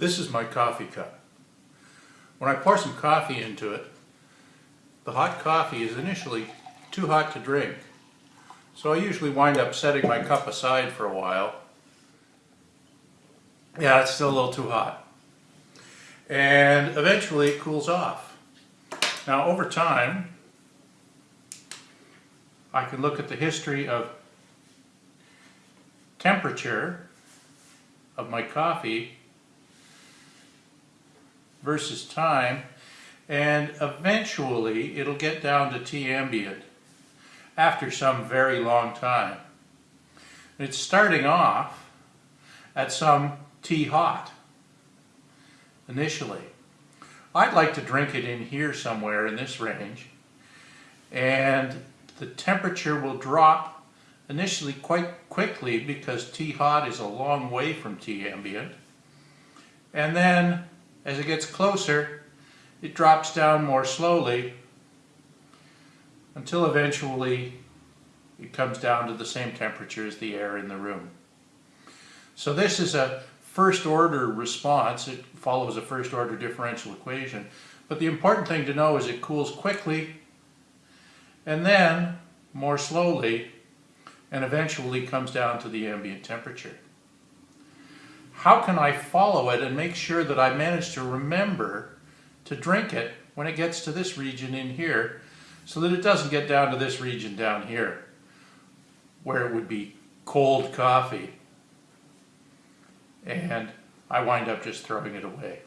This is my coffee cup. When I pour some coffee into it, the hot coffee is initially too hot to drink. So I usually wind up setting my cup aside for a while. Yeah, it's still a little too hot. And eventually it cools off. Now over time, I can look at the history of temperature of my coffee versus time and eventually it'll get down to T ambient after some very long time. It's starting off at some T hot initially. I'd like to drink it in here somewhere in this range and the temperature will drop initially quite quickly because T hot is a long way from T ambient and then as it gets closer, it drops down more slowly until eventually it comes down to the same temperature as the air in the room. So this is a first order response. It follows a first order differential equation. But the important thing to know is it cools quickly and then more slowly and eventually comes down to the ambient temperature how can I follow it and make sure that I manage to remember to drink it when it gets to this region in here so that it doesn't get down to this region down here where it would be cold coffee and I wind up just throwing it away.